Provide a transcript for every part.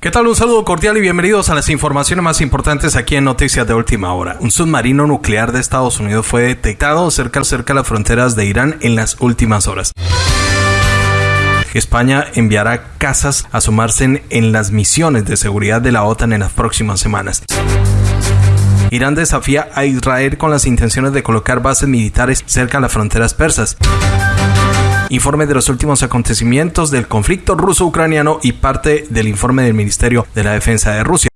¿Qué tal? Un saludo cordial y bienvenidos a las informaciones más importantes aquí en Noticias de Última Hora. Un submarino nuclear de Estados Unidos fue detectado cerca, cerca de las fronteras de Irán en las últimas horas. España enviará casas a sumarse en las misiones de seguridad de la OTAN en las próximas semanas. Irán desafía a Israel con las intenciones de colocar bases militares cerca de las fronteras persas. Informe de los últimos acontecimientos del conflicto ruso-ucraniano y parte del informe del Ministerio de la Defensa de Rusia.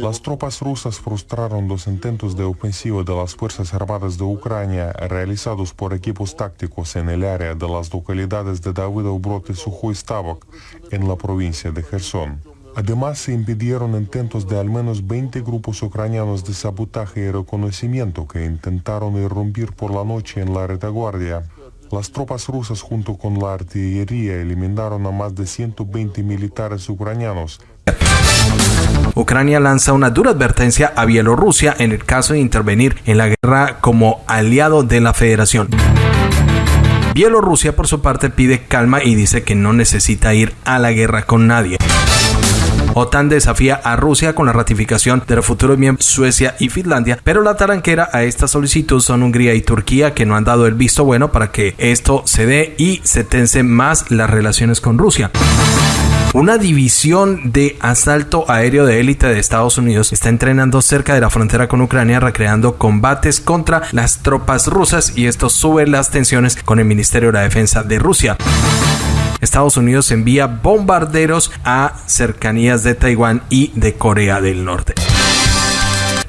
Las tropas rusas frustraron los intentos de ofensiva de las Fuerzas Armadas de Ucrania realizados por equipos tácticos en el área de las localidades de Davido y Sujoy Stavok en la provincia de Gerson. Además, se impidieron intentos de al menos 20 grupos ucranianos de sabotaje y reconocimiento que intentaron irrumpir por la noche en la retaguardia. Las tropas rusas junto con la artillería eliminaron a más de 120 militares ucranianos. Ucrania lanza una dura advertencia a Bielorrusia en el caso de intervenir en la guerra como aliado de la federación. Bielorrusia por su parte pide calma y dice que no necesita ir a la guerra con nadie. OTAN desafía a Rusia con la ratificación de los futuros Suecia y Finlandia, pero la taranquera a esta solicitud son Hungría y Turquía que no han dado el visto bueno para que esto se dé y se tensen más las relaciones con Rusia. Una división de asalto aéreo de élite de Estados Unidos está entrenando cerca de la frontera con Ucrania recreando combates contra las tropas rusas y esto sube las tensiones con el Ministerio de la Defensa de Rusia. Estados Unidos envía bombarderos a cercanías de Taiwán y de Corea del Norte.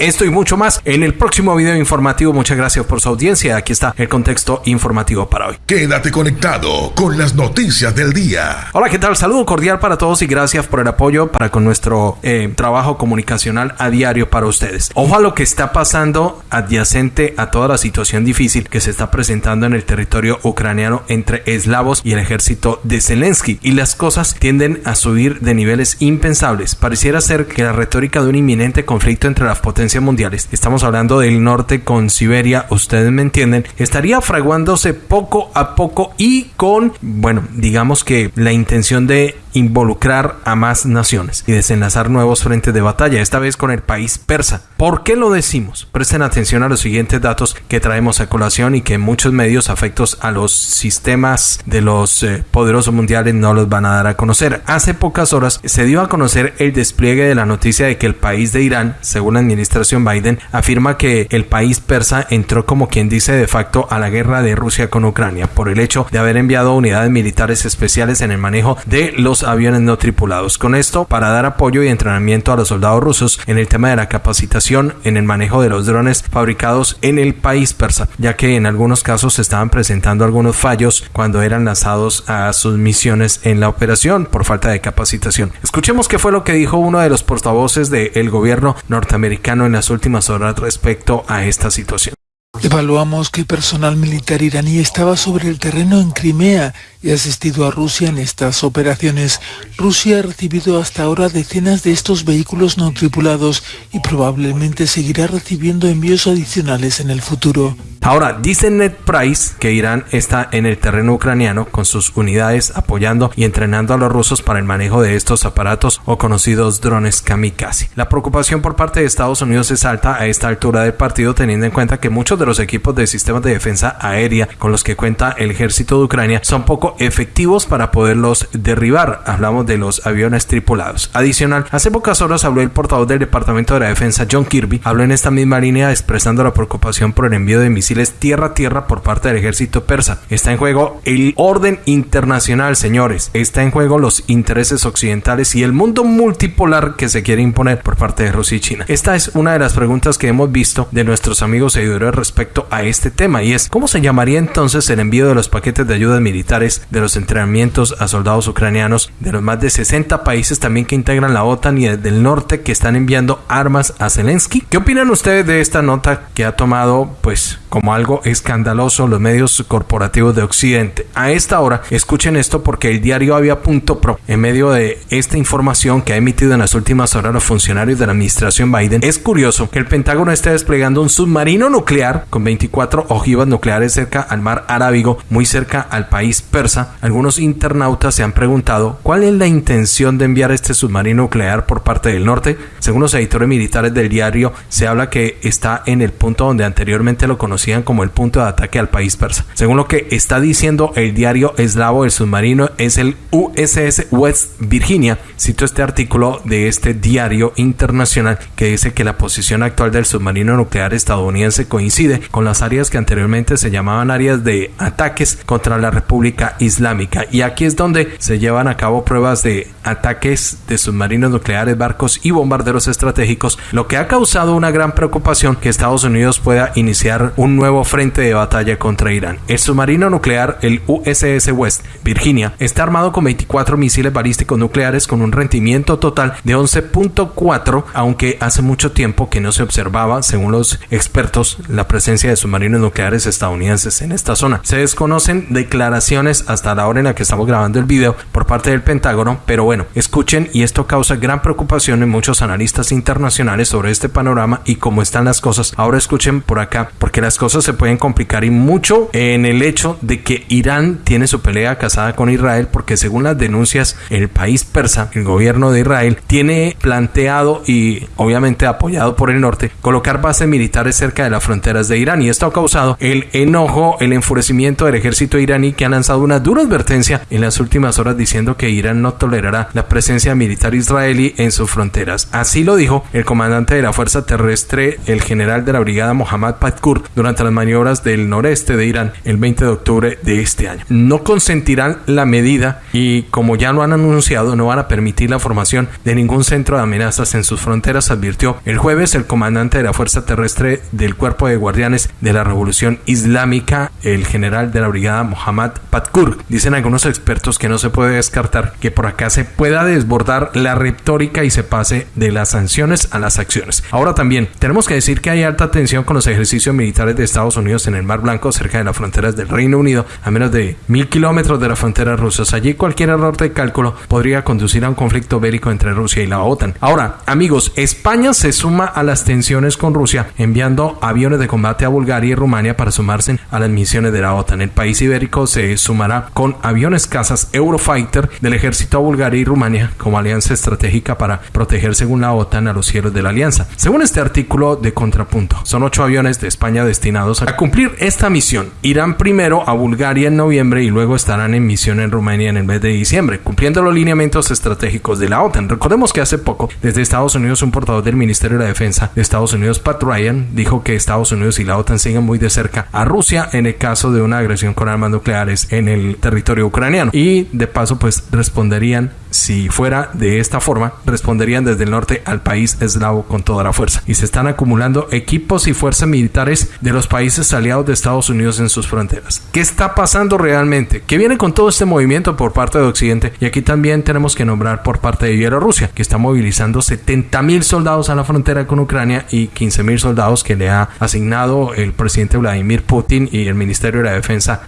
Esto y mucho más en el próximo video informativo. Muchas gracias por su audiencia. Aquí está el contexto informativo para hoy. Quédate conectado con las noticias del día. Hola, ¿qué tal? Saludo cordial para todos y gracias por el apoyo para con nuestro eh, trabajo comunicacional a diario para ustedes. Ojo a lo que está pasando adyacente a toda la situación difícil que se está presentando en el territorio ucraniano entre eslavos y el ejército de Zelensky. Y las cosas tienden a subir de niveles impensables. Pareciera ser que la retórica de un inminente conflicto entre las potencias mundiales, estamos hablando del norte con Siberia, ustedes me entienden, estaría fraguándose poco a poco y con, bueno, digamos que la intención de involucrar a más naciones y desenlazar nuevos frentes de batalla, esta vez con el país persa. ¿Por qué lo decimos? Presten atención a los siguientes datos que traemos a colación y que muchos medios afectos a los sistemas de los eh, poderosos mundiales no los van a dar a conocer. Hace pocas horas se dio a conocer el despliegue de la noticia de que el país de Irán, según la administración Biden, afirma que el país persa entró como quien dice de facto a la guerra de Rusia con Ucrania por el hecho de haber enviado unidades militares especiales en el manejo de los aviones no tripulados. Con esto, para dar apoyo y entrenamiento a los soldados rusos en el tema de la capacitación en el manejo de los drones fabricados en el país persa, ya que en algunos casos se estaban presentando algunos fallos cuando eran lanzados a sus misiones en la operación por falta de capacitación. Escuchemos qué fue lo que dijo uno de los portavoces del gobierno norteamericano en las últimas horas respecto a esta situación. Evaluamos que personal militar iraní estaba sobre el terreno en Crimea y ha asistido a Rusia en estas operaciones. Rusia ha recibido hasta ahora decenas de estos vehículos no tripulados y probablemente seguirá recibiendo envíos adicionales en el futuro. Ahora, dice Ned Price que Irán está en el terreno ucraniano con sus unidades apoyando y entrenando a los rusos para el manejo de estos aparatos o conocidos drones kamikaze. La preocupación por parte de Estados Unidos es alta a esta altura del partido teniendo en cuenta que muchos de los equipos de sistemas de defensa aérea con los que cuenta el ejército de Ucrania son poco efectivos para poderlos derribar. Hablamos de los aviones tripulados. Adicional, hace pocas horas habló el portavoz del Departamento de la Defensa John Kirby, habló en esta misma línea expresando la preocupación por el envío de misiles tierra a tierra por parte del ejército persa. Está en juego el orden internacional, señores. Está en juego los intereses occidentales y el mundo multipolar que se quiere imponer por parte de Rusia y China. Esta es una de las preguntas que hemos visto de nuestros amigos seguidores respecto a este tema y es ¿cómo se llamaría entonces el envío de los paquetes de ayudas militares de los entrenamientos a soldados ucranianos de los más de 60 países también que integran la OTAN y del norte que están enviando armas a Zelensky. ¿Qué opinan ustedes de esta nota que ha tomado pues como algo escandaloso los medios corporativos de Occidente. A esta hora, escuchen esto porque el diario Avia.pro, en medio de esta información que ha emitido en las últimas horas los funcionarios de la administración Biden, es curioso que el Pentágono esté desplegando un submarino nuclear con 24 ojivas nucleares cerca al mar Arábigo, muy cerca al país persa. Algunos internautas se han preguntado cuál es la intención de enviar este submarino nuclear por parte del norte. Según los editores militares del diario, se habla que está en el punto donde anteriormente lo conocían como el punto de ataque al país persa. Según lo que está diciendo el diario eslavo, el submarino es el USS West Virginia. Cito este artículo de este diario internacional que dice que la posición actual del submarino nuclear estadounidense coincide con las áreas que anteriormente se llamaban áreas de ataques contra la República Islámica. Y aquí es donde se llevan a cabo pruebas de ataques de submarinos nucleares, barcos y bombarderos estratégicos, lo que ha causado una gran preocupación que Estados Unidos pueda iniciar un nuevo frente de batalla contra Irán. El submarino nuclear, el USS West Virginia, está armado con 24 misiles balísticos nucleares con un rendimiento total de 11.4, aunque hace mucho tiempo que no se observaba, según los expertos, la presencia de submarinos nucleares estadounidenses en esta zona. Se desconocen declaraciones hasta la hora en la que estamos grabando el video por parte del Pentágono, pero bueno, escuchen y esto causa gran preocupación en muchos analistas internacionales sobre este panorama y cómo están las cosas. Ahora escuchen por acá, porque las cosas se pueden complicar y mucho en el hecho de que Irán tiene su pelea casada con Israel, porque según las denuncias, el país persa, el gobierno de Israel, tiene planteado y obviamente apoyado por el norte, colocar bases militares cerca de las de Irán y esto ha causado el enojo, el enfurecimiento del ejército iraní que ha lanzado una dura advertencia en las últimas horas diciendo que Irán no tolerará la presencia militar israelí en sus fronteras. Así lo dijo el comandante de la Fuerza Terrestre, el general de la Brigada Mohammad Patkur, durante las maniobras del noreste de Irán el 20 de octubre de este año. No consentirán la medida y como ya lo han anunciado, no van a permitir la formación de ningún centro de amenazas en sus fronteras, advirtió el jueves el comandante de la Fuerza Terrestre del Cuerpo de De la Revolución Islámica, el general de la Brigada Mohammad Patkur. Dicen algunos expertos que no se puede descartar que por acá se pueda desbordar la retórica y se pase de las sanciones a las acciones. Ahora también tenemos que decir que hay alta tensión con los ejercicios militares de Estados Unidos en el Mar Blanco cerca de las fronteras del Reino Unido a menos de mil kilómetros de las fronteras rusas. Allí cualquier error de cálculo podría conducir a un conflicto bélico entre Rusia y la OTAN. Ahora, amigos, España se suma a las tensiones con Rusia enviando aviones de combate a Bulgaria y Rumania para sumarse a las misiones de la OTAN. El país ibérico se sumará con aviones cazas Eurofighter del ejército a Bulgaria y Rumania como alianza estratégica para proteger según la OTAN a los cielos de la alianza. Según este artículo de contrapunto, son ocho aviones de España destinados a cumplir esta misión. Irán primero a Bulgaria en noviembre y luego estarán en misión en Rumania en el mes de diciembre, cumpliendo los lineamientos estratégicos de la OTAN. Recordemos que hace poco, desde Estados Unidos, un portavoz del Ministerio de la Defensa de Estados Unidos, Pat Ryan, dijo que Estados Unidos y la OTAN siguen muy de cerca a Rusia en el caso de una agresión con armas nucleares en el territorio ucraniano. Y de paso, pues responderían si fuera de esta forma, responderían desde el norte al país eslavo con toda la fuerza. Y se están acumulando equipos y fuerzas militares de los países aliados de Estados Unidos en sus fronteras. ¿Qué está pasando realmente? ¿Qué viene con todo este movimiento por parte de Occidente? Y aquí también tenemos que nombrar por parte de Bielorrusia, que está movilizando 70 mil soldados a la frontera con Ucrania y 15 mil soldados que le ha asignado el presidente Vladimir Putin y el Ministerio de la Defensa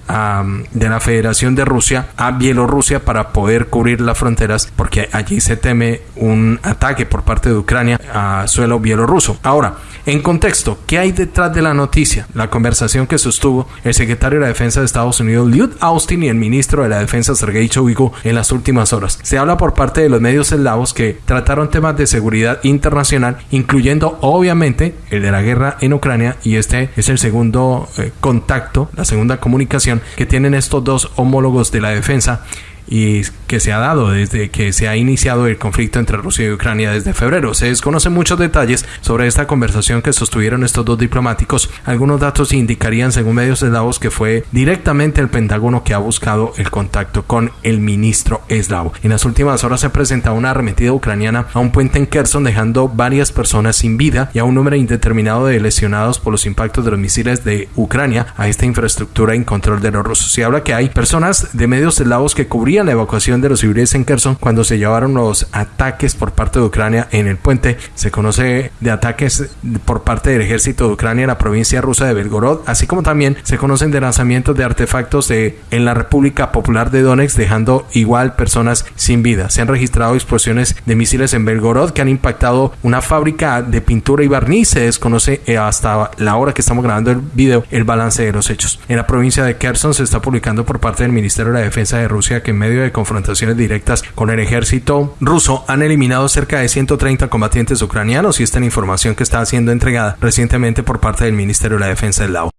de la Federación de Rusia a Bielorrusia para poder cubrir la frontera porque allí se teme un ataque por parte de Ucrania a suelo bielorruso. Ahora, en contexto, ¿qué hay detrás de la noticia? La conversación que sostuvo el secretario de la Defensa de Estados Unidos, Lloyd Austin, y el ministro de la Defensa, Sergei Shoigu, en las últimas horas. Se habla por parte de los medios eslavos que trataron temas de seguridad internacional, incluyendo obviamente el de la guerra en Ucrania, y este es el segundo eh, contacto, la segunda comunicación que tienen estos dos homólogos de la defensa y que se ha dado desde que se ha iniciado el conflicto entre Rusia y Ucrania desde febrero. Se desconocen muchos detalles sobre esta conversación que sostuvieron estos dos diplomáticos. Algunos datos indicarían, según medios eslavos, que fue directamente el Pentágono que ha buscado el contacto con el ministro eslavo. En las últimas horas se ha presentado una arremetida ucraniana a un puente en Kherson, dejando varias personas sin vida y a un número indeterminado de lesionados por los impactos de los misiles de Ucrania a esta infraestructura en control de los rusos. Se habla que hay personas de medios eslavos que cubrían cubrían la evacuación de los civiles en Kherson cuando se llevaron los ataques por parte de Ucrania en el puente. Se conoce de ataques por parte del ejército de Ucrania en la provincia rusa de Belgorod, así como también se conocen de lanzamientos de artefactos de, en la República Popular de Donetsk, dejando igual personas sin vida. Se han registrado explosiones de misiles en Belgorod que han impactado una fábrica de pintura y barniz. Se desconoce eh, hasta la hora que estamos grabando el video el balance de los hechos. En la provincia de Kherson se está publicando por parte del Ministerio de la Defensa de Rusia que en medio de confrontaciones directas con el ejército ruso han eliminado cerca de 130 combatientes ucranianos y esta es la información que está siendo entregada recientemente por parte del Ministerio de la Defensa del Lao.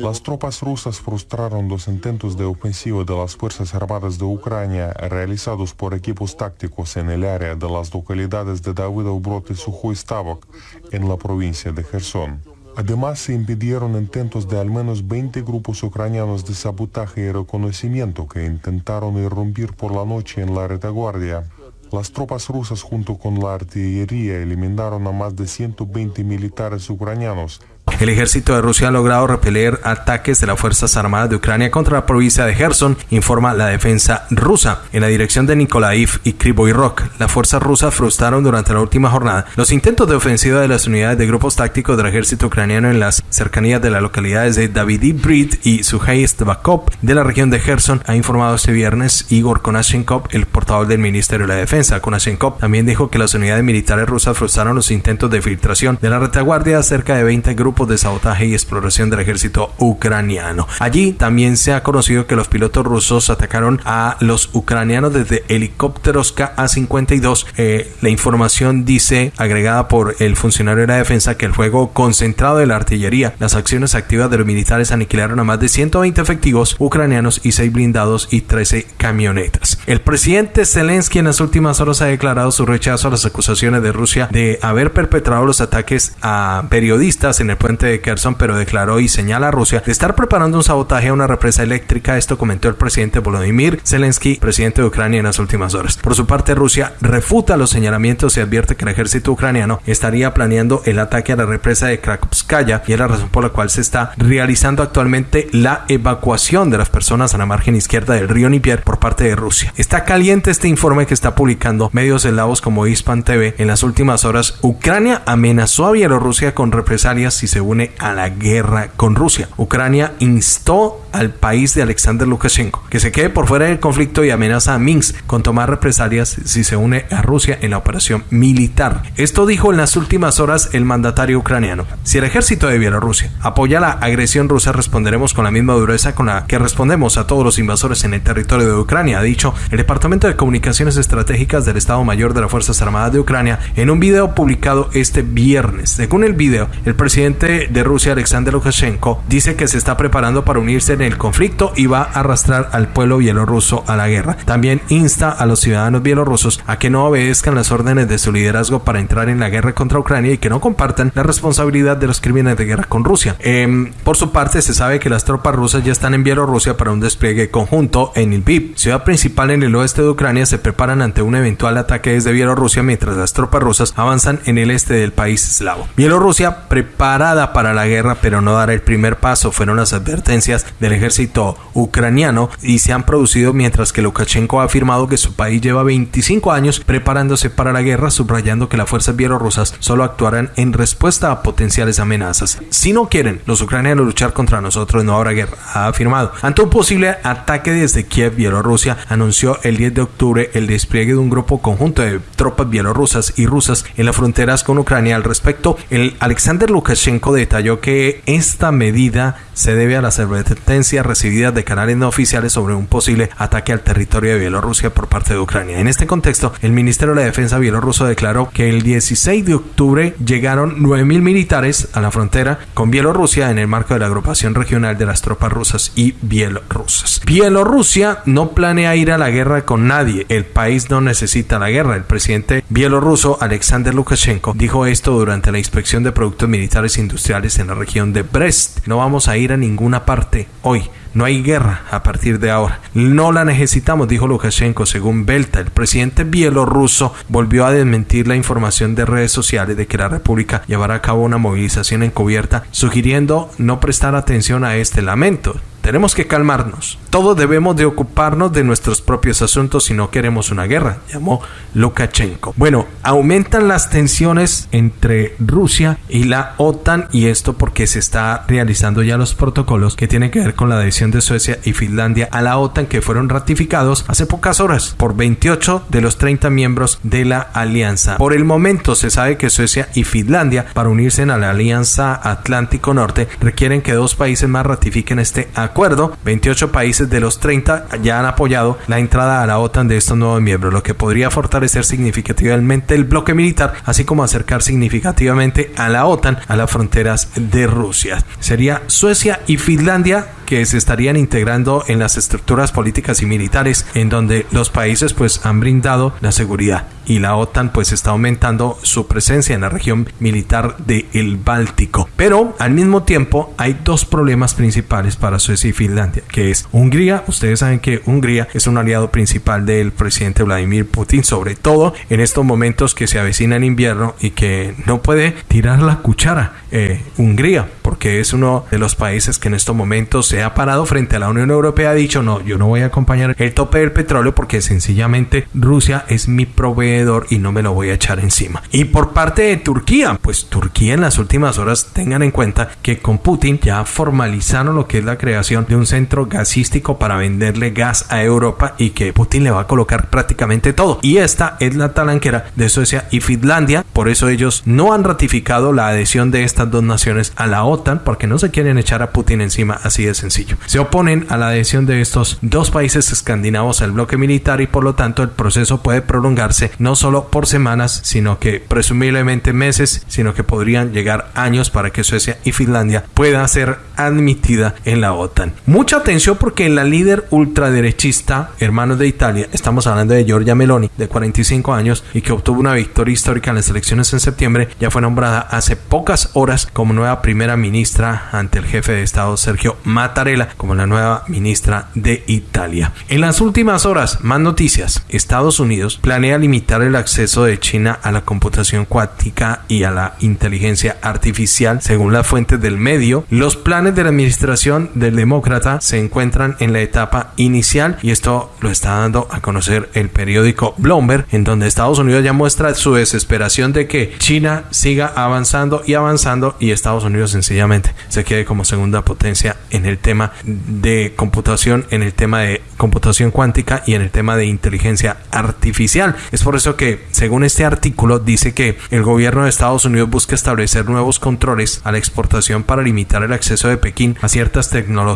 Las tropas rusas frustraron los intentos de ofensiva de las Fuerzas Armadas de Ucrania realizados por equipos tácticos en el área de las localidades de Davidov-Brod y Sukhoi Stavok en la provincia de Kherson. Además, se impidieron intentos de al menos 20 grupos ucranianos de sabotaje y reconocimiento que intentaron irrumpir por la noche en la retaguardia. Las tropas rusas junto con la artillería eliminaron a más de 120 militares ucranianos el ejército de Rusia ha logrado repeler ataques de las Fuerzas Armadas de Ucrania contra la provincia de Gerson, informa la defensa rusa. En la dirección de Nikolaev y Krivoy Rok, las fuerzas rusas frustraron durante la última jornada los intentos de ofensiva de las unidades de grupos tácticos del ejército ucraniano en las cercanías de las localidades de Davidi Brid y Suhey Stvakov de la región de Gerson, ha informado este viernes Igor Konashenkov, el portavoz del Ministerio de la Defensa. Konashenkov también dijo que las unidades militares rusas frustraron los intentos de filtración de la retaguardia cerca de 20 grupos de sabotaje y exploración del ejército ucraniano. Allí también se ha conocido que los pilotos rusos atacaron a los ucranianos desde helicópteros KA-52. Eh, la información dice, agregada por el funcionario de la defensa, que el fuego concentrado de la artillería, las acciones activas de los militares aniquilaron a más de 120 efectivos ucranianos y 6 blindados y 13 camionetas. El presidente Zelensky en las últimas horas ha declarado su rechazo a las acusaciones de Rusia de haber perpetrado los ataques a periodistas en el puente de Kherson, pero declaró y señala a Rusia de estar preparando un sabotaje a una represa eléctrica. Esto comentó el presidente Volodymyr Zelensky, presidente de Ucrania, en las últimas horas. Por su parte, Rusia refuta los señalamientos y advierte que el ejército ucraniano estaría planeando el ataque a la represa de Krakowskaya y es la razón por la cual se está realizando actualmente la evacuación de las personas a la margen izquierda del río Nipier por parte de Rusia. Está caliente este informe que está publicando medios eslavos como Hispan TV. En las últimas horas, Ucrania amenazó a Bielorrusia con represalias si se une a la guerra con Rusia. Ucrania instó al país de Alexander Lukashenko que se quede por fuera del conflicto y amenaza a Minsk con tomar represalias si se une a Rusia en la operación militar. Esto dijo en las últimas horas el mandatario ucraniano. Si el ejército de Bielorrusia apoya la agresión rusa, responderemos con la misma dureza con la que respondemos a todos los invasores en el territorio de Ucrania, ha dicho el Departamento de Comunicaciones Estratégicas del Estado Mayor de las Fuerzas Armadas de Ucrania en un video publicado este viernes. Según el video, el presidente de Rusia, Alexander Lukashenko, dice que se está preparando para unirse en el conflicto y va a arrastrar al pueblo bielorruso a la guerra. También insta a los ciudadanos bielorrusos a que no obedezcan las órdenes de su liderazgo para entrar en la guerra contra Ucrania y que no compartan la responsabilidad de los crímenes de guerra con Rusia. Em, por su parte, se sabe que las tropas rusas ya están en Bielorrusia para un despliegue conjunto en Lviv, ciudad principal en el oeste de Ucrania, se preparan ante un eventual ataque desde Bielorrusia mientras las tropas rusas avanzan en el este del país eslavo. Bielorrusia preparada para la guerra, pero no dar el primer paso, fueron las advertencias del ejército ucraniano y se han producido mientras que Lukashenko ha afirmado que su país lleva 25 años preparándose para la guerra, subrayando que las fuerzas bielorrusas solo actuarán en respuesta a potenciales amenazas. Si no quieren los ucranianos luchar contra nosotros, no habrá guerra, ha afirmado. Ante un posible ataque desde Kiev, Bielorrusia anunció el 10 de octubre el despliegue de un grupo conjunto de tropas bielorrusas y rusas en las fronteras con Ucrania. Al respecto, el Alexander Lukashenko detalló que esta medida se debe a las advertencias recibidas de canales no oficiales sobre un posible ataque al territorio de Bielorrusia por parte de Ucrania. En este contexto, el Ministerio de la Defensa bielorruso declaró que el 16 de octubre llegaron 9.000 militares a la frontera con Bielorrusia en el marco de la agrupación regional de las tropas rusas y bielorrusas. Bielorrusia no planea ir a la guerra con nadie. El país no necesita la guerra. El presidente bielorruso Alexander Lukashenko dijo esto durante la inspección de productos militares industriales en la región de Brest. No vamos a ir a ninguna parte hoy. No hay guerra a partir de ahora. No la necesitamos, dijo Lukashenko, según Belta. El presidente bielorruso volvió a desmentir la información de redes sociales de que la República llevará a cabo una movilización encubierta, sugiriendo no prestar atención a este lamento tenemos que calmarnos. Todos debemos de ocuparnos de nuestros propios asuntos si no queremos una guerra, llamó Lukashenko. Bueno, aumentan las tensiones entre Rusia y la OTAN y esto porque se está realizando ya los protocolos que tienen que ver con la adhesión de Suecia y Finlandia a la OTAN que fueron ratificados hace pocas horas por 28 de los 30 miembros de la alianza. Por el momento se sabe que Suecia y Finlandia para unirse a la Alianza Atlántico Norte requieren que dos países más ratifiquen este acuerdo. 28 países de los 30 ya han apoyado la entrada a la OTAN de estos nuevos miembros, lo que podría fortalecer significativamente el bloque militar, así como acercar significativamente a la OTAN a las fronteras de Rusia. Sería Suecia y Finlandia que se estarían integrando en las estructuras políticas y militares en donde los países pues han brindado la seguridad y la OTAN pues está aumentando su presencia en la región militar del Báltico. Pero al mismo tiempo hay dos problemas principales para Suecia y Finlandia, que es Hungría. Ustedes saben que Hungría es un aliado principal del presidente Vladimir Putin, sobre todo en estos momentos que se avecina el invierno y que no puede tirar la cuchara eh, Hungría, porque es uno de los países que en estos momentos se ha parado frente a la Unión Europea, ha dicho no, yo no voy a acompañar el tope del petróleo porque sencillamente Rusia es mi proveedor y no me lo voy a echar encima. Y por parte de Turquía, pues Turquía en las últimas horas tengan en cuenta que con Putin ya formalizaron lo que es la creación de un centro gasístico para venderle gas a Europa y que Putin le va a colocar prácticamente todo. Y esta es la talanquera de Suecia y Finlandia, por eso ellos no han ratificado la adhesión de estas dos naciones a la OTAN porque no se quieren echar a Putin encima así de sencillo. Se oponen a la adhesión de estos dos países escandinavos al bloque militar y por lo tanto el proceso puede prolongarse no solo por semanas, sino que presumiblemente meses, sino que podrían llegar años para que Suecia y Finlandia puedan ser admitida en la OTAN. Mucha atención porque la líder ultraderechista, hermanos de Italia, estamos hablando de Giorgia Meloni, de 45 años y que obtuvo una victoria histórica en las elecciones en septiembre, ya fue nombrada hace pocas horas como nueva primera ministra ante el jefe de Estado Sergio Mattarella como la nueva ministra de Italia. En las últimas horas, más noticias. Estados Unidos planea limitar el acceso de China a la computación cuántica y a la inteligencia artificial. Según las fuentes del medio, los planes de la administración del demócrata se encuentran en la etapa inicial y esto lo está dando a conocer el periódico Bloomberg, en donde Estados Unidos ya muestra su desesperación de que China siga avanzando y avanzando y Estados Unidos sencillamente se quede como segunda potencia en el tema de computación, en el tema de computación cuántica y en el tema de inteligencia artificial. Es por eso que, según este artículo, dice que el gobierno de Estados Unidos busca establecer nuevos controles a la exportación para limitar el acceso de Pekín a ciertas tecnologías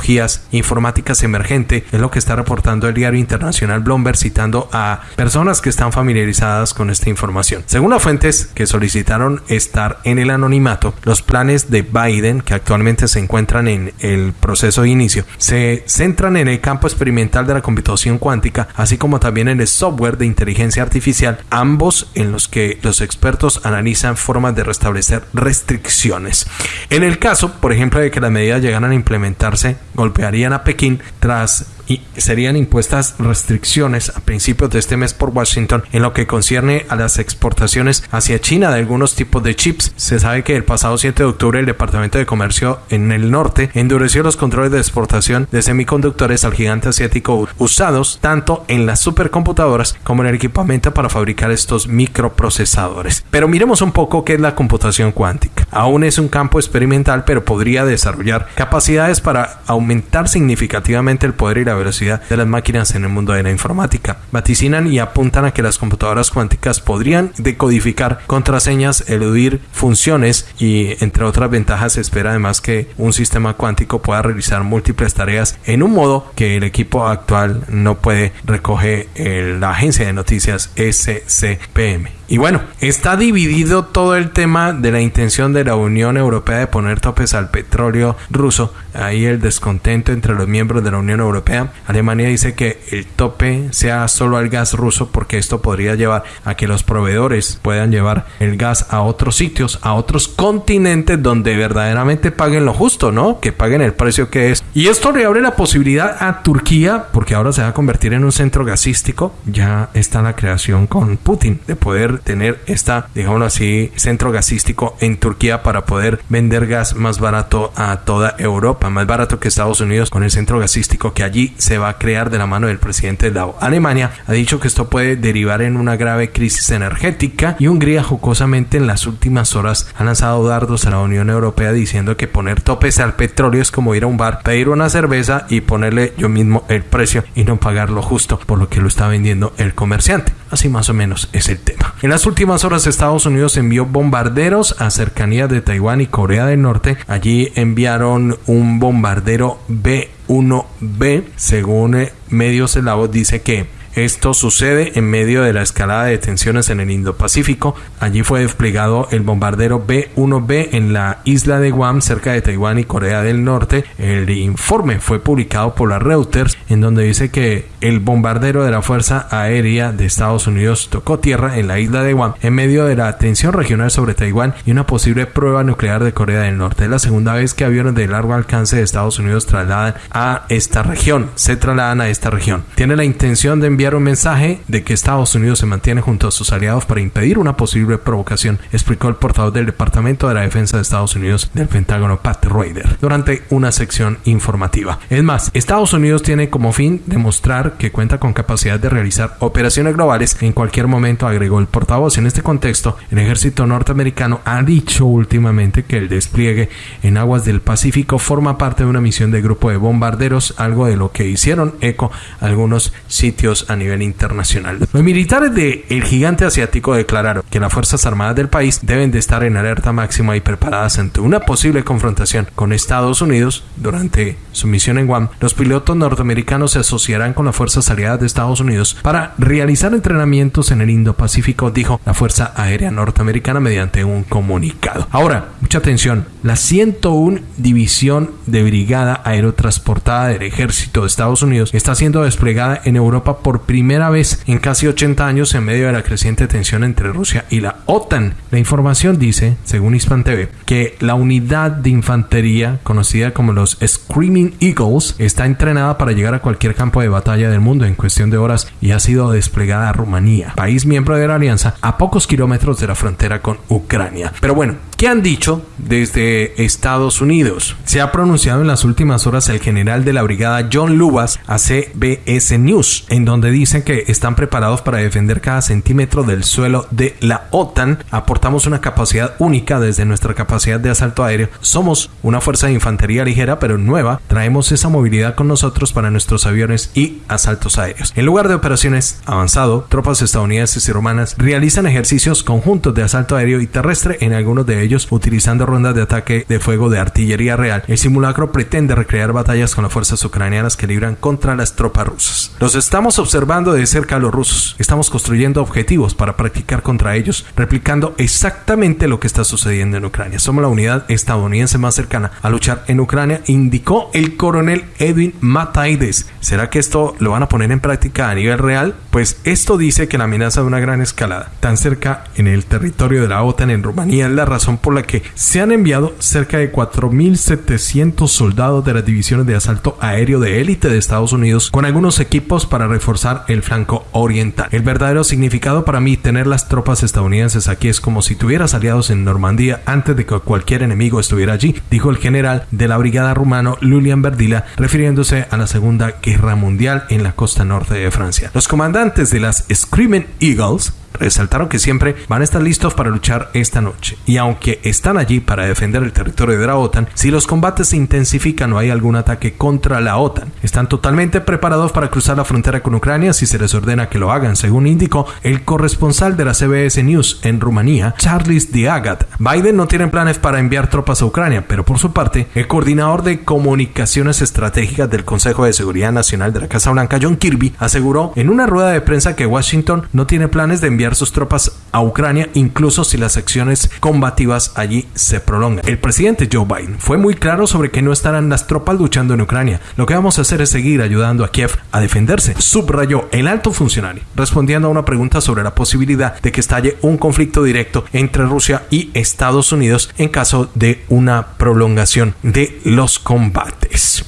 informáticas emergentes, es lo que está reportando el diario internacional Bloomberg citando a personas que están familiarizadas con esta información. Según las fuentes que solicitaron estar en el anonimato, los planes de Biden, que actualmente se encuentran en el proceso de inicio, se centran en el campo experimental de la computación cuántica, así como también en el software de inteligencia artificial, ambos en los que los expertos analizan formas de restablecer restricciones. En el caso, por ejemplo, de que las medidas llegaran a implementarse, golpearían a Pekín tras y serían impuestas restricciones a principios de este mes por Washington en lo que concierne a las exportaciones hacia China de algunos tipos de chips. Se sabe que el pasado 7 de octubre el Departamento de Comercio en el norte endureció los controles de exportación de semiconductores al gigante asiático usados tanto en las supercomputadoras como en el equipamiento para fabricar estos microprocesadores. Pero miremos un poco qué es la computación cuántica. Aún es un campo experimental, pero podría desarrollar capacidades para aumentar significativamente el poder y la velocidad de las máquinas en el mundo de la informática. Vaticinan y apuntan a que las computadoras cuánticas podrían decodificar contraseñas, eludir funciones y entre otras ventajas se espera además que un sistema cuántico pueda realizar múltiples tareas en un modo que el equipo actual no puede recoger la agencia de noticias SCPM. Y bueno, está dividido todo el tema de la intención de la Unión Europea de poner topes al petróleo ruso. Ahí el descontento entre los miembros de la Unión Europea. Alemania dice que el tope sea solo al gas ruso porque esto podría llevar a que los proveedores puedan llevar el gas a otros sitios, a otros continentes donde verdaderamente paguen lo justo, ¿no? Que paguen el precio que es. Y esto le abre la posibilidad a Turquía, porque ahora se va a convertir en un centro gasístico. Ya está la creación con Putin de poder tener esta, digámoslo así, centro gasístico en Turquía para poder vender gas más barato a toda Europa, más barato que Estados Unidos con el centro gasístico que allí se va a crear de la mano del presidente de Alemania ha dicho que esto puede derivar en una grave crisis energética y Hungría jocosamente en las últimas horas ha lanzado dardos a la Unión Europea diciendo que poner topes al petróleo es como ir a un bar, pedir una cerveza y ponerle yo mismo el precio y no pagar lo justo por lo que lo está vendiendo el comerciante. Así más o menos es el tema. En las últimas horas Estados Unidos envió bombarderos a cercanías de Taiwán y Corea del Norte. Allí enviaron un bombardero B-1B. Según eh, medios de la voz dice que esto sucede en medio de la escalada de tensiones en el Indo-Pacífico. Allí fue desplegado el bombardero B-1B en la isla de Guam, cerca de Taiwán y Corea del Norte. El informe fue publicado por la Reuters, en donde dice que el bombardero de la Fuerza Aérea de Estados Unidos tocó tierra en la isla de Guam en medio de la tensión regional sobre Taiwán y una posible prueba nuclear de Corea del Norte. Es la segunda vez que aviones de largo alcance de Estados Unidos trasladan a esta región. Se trasladan a esta región. Tiene la intención de enviar un mensaje de que Estados Unidos se mantiene junto a sus aliados para impedir una posible provocación, explicó el portavoz del Departamento de la Defensa de Estados Unidos del Pentágono, Pat Ryder, durante una sección informativa. Es más, Estados Unidos tiene como fin demostrar que cuenta con capacidad de realizar operaciones globales en cualquier momento, agregó el portavoz. En este contexto, el ejército norteamericano ha dicho últimamente que el despliegue en aguas del Pacífico forma parte de una misión de grupo de bombarderos, algo de lo que hicieron eco algunos sitios a nivel internacional. Los militares del el gigante asiático declararon que las Fuerzas Armadas del país deben de estar en alerta máxima y preparadas ante una posible confrontación con Estados Unidos durante su misión en Guam. Los pilotos norteamericanos se asociarán con las Fuerzas Aliadas de Estados Unidos para realizar entrenamientos en el Indo-Pacífico, dijo la Fuerza Aérea Norteamericana mediante un comunicado. Ahora, mucha atención, la 101 División de Brigada Aerotransportada del Ejército de Estados Unidos está siendo desplegada en Europa por primera vez en casi 80 años en medio de la creciente tensión entre Rusia y la OTAN. La información dice, según Hispan TV, que la unidad de infantería conocida como los Screaming Eagles está entrenada para llegar a cualquier campo de batalla del mundo en cuestión de horas y ha sido desplegada a Rumanía, país miembro de la alianza, a pocos kilómetros de la frontera con Ucrania. Pero bueno, ¿Qué han dicho desde Estados Unidos? Se ha pronunciado en las últimas horas el general de la brigada John Lubas a CBS News, en donde dicen que están preparados para defender cada centímetro del suelo de la OTAN. Aportamos una capacidad única desde nuestra capacidad de asalto aéreo. Somos una fuerza de infantería ligera pero nueva. Traemos esa movilidad con nosotros para nuestros aviones y asaltos aéreos. En lugar de operaciones avanzado, tropas estadounidenses y romanas realizan ejercicios conjuntos de asalto aéreo y terrestre en algunos de ellos utilizando rondas de ataque de fuego de artillería real. El simulacro pretende recrear batallas con las fuerzas ucranianas que libran contra las tropas rusas. Los estamos observando de cerca a los rusos. Estamos construyendo objetivos para practicar contra ellos, replicando exactamente lo que está sucediendo en Ucrania. Somos la unidad estadounidense más cercana a luchar en Ucrania, indicó el coronel Edwin Mataides. ¿Será que esto lo van a poner en práctica a nivel real? Pues esto dice que la amenaza de una gran escalada, tan cerca en el territorio de la OTAN en Rumanía, es la razón por la que se han enviado cerca de 4.700 soldados de las divisiones de asalto aéreo de élite de Estados Unidos con algunos equipos para reforzar el flanco oriental. El verdadero significado para mí tener las tropas estadounidenses aquí es como si tuvieras aliados en Normandía antes de que cualquier enemigo estuviera allí, dijo el general de la brigada rumano Lulian Verdila, refiriéndose a la Segunda Guerra Mundial en la costa norte de Francia. Los comandantes de las Screaming Eagles resaltaron que siempre van a estar listos para luchar esta noche. Y aunque están allí para defender el territorio de la OTAN, si los combates se intensifican o hay algún ataque contra la OTAN, están totalmente preparados para cruzar la frontera con Ucrania si se les ordena que lo hagan, según indicó el corresponsal de la CBS News en Rumanía, Charles Diagat. Biden no tiene planes para enviar tropas a Ucrania, pero por su parte, el coordinador de comunicaciones estratégicas del Consejo de Seguridad Nacional de la Casa Blanca, John Kirby, aseguró en una rueda de prensa que Washington no tiene planes de enviar sus tropas a Ucrania, incluso si las acciones combativas allí se prolongan. El presidente Joe Biden fue muy claro sobre que no estarán las tropas luchando en Ucrania. Lo que vamos a hacer es seguir ayudando a Kiev a defenderse, subrayó el alto funcionario, respondiendo a una pregunta sobre la posibilidad de que estalle un conflicto directo entre Rusia y Estados Unidos en caso de una prolongación de los combates.